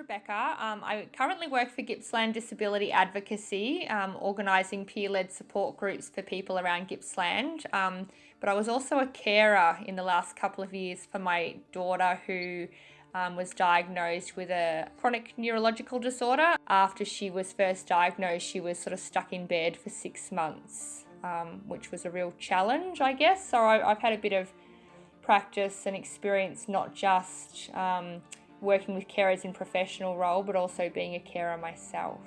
Rebecca. Um, I currently work for Gippsland Disability Advocacy, um, organising peer led support groups for people around Gippsland. Um, but I was also a carer in the last couple of years for my daughter who um, was diagnosed with a chronic neurological disorder. After she was first diagnosed, she was sort of stuck in bed for six months, um, which was a real challenge, I guess. So I, have had a bit of practice and experience, not just um, working with carers in professional role, but also being a carer myself.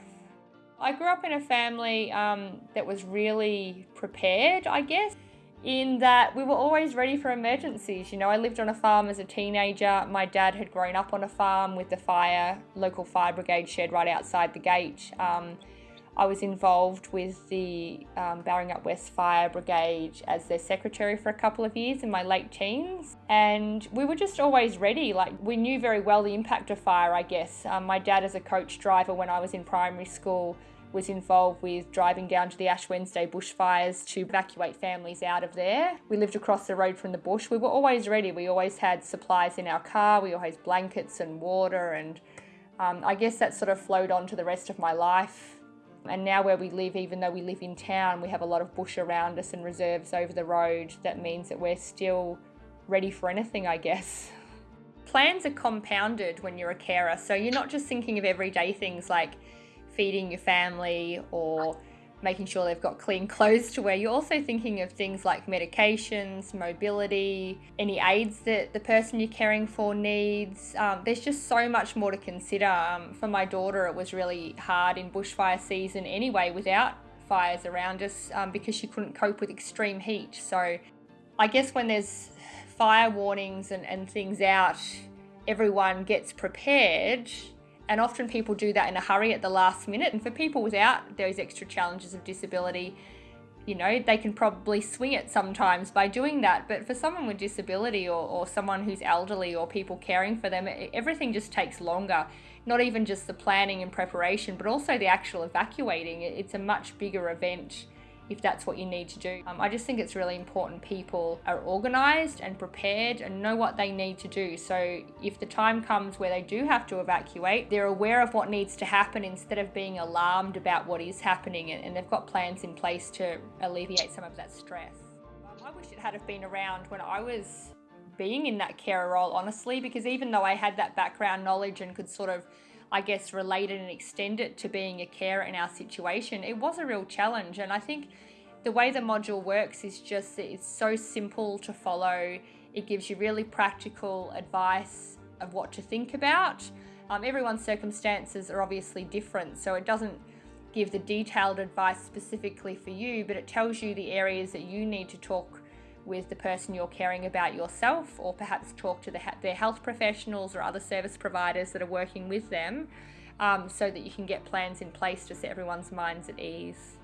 I grew up in a family um, that was really prepared, I guess, in that we were always ready for emergencies. You know, I lived on a farm as a teenager. My dad had grown up on a farm with the fire, local fire brigade shed right outside the gate. Um, I was involved with the um, Baringut West Fire Brigade as their secretary for a couple of years in my late teens. And we were just always ready. Like, we knew very well the impact of fire, I guess. Um, my dad, as a coach driver when I was in primary school, was involved with driving down to the Ash Wednesday bushfires to evacuate families out of there. We lived across the road from the bush. We were always ready. We always had supplies in our car. We always had blankets and water and um, I guess that sort of flowed on to the rest of my life. And now where we live, even though we live in town, we have a lot of bush around us and reserves over the road. That means that we're still ready for anything, I guess. Plans are compounded when you're a carer. So you're not just thinking of everyday things like feeding your family or making sure they've got clean clothes to wear. You're also thinking of things like medications, mobility, any aids that the person you're caring for needs. Um, there's just so much more to consider. Um, for my daughter, it was really hard in bushfire season anyway without fires around us um, because she couldn't cope with extreme heat. So I guess when there's fire warnings and, and things out, everyone gets prepared and often people do that in a hurry at the last minute. And for people without those extra challenges of disability, you know, they can probably swing it sometimes by doing that. But for someone with disability or, or someone who's elderly or people caring for them, everything just takes longer. Not even just the planning and preparation, but also the actual evacuating. It's a much bigger event if that's what you need to do. Um, I just think it's really important people are organised and prepared and know what they need to do. So if the time comes where they do have to evacuate, they're aware of what needs to happen instead of being alarmed about what is happening and, and they've got plans in place to alleviate some of that stress. Um, I wish it had have been around when I was being in that carer role, honestly, because even though I had that background knowledge and could sort of I guess, relate it and extend it to being a carer in our situation, it was a real challenge. And I think the way the module works is just it's so simple to follow. It gives you really practical advice of what to think about. Um, everyone's circumstances are obviously different, so it doesn't give the detailed advice specifically for you, but it tells you the areas that you need to talk with the person you're caring about yourself, or perhaps talk to the, their health professionals or other service providers that are working with them um, so that you can get plans in place to set everyone's minds at ease.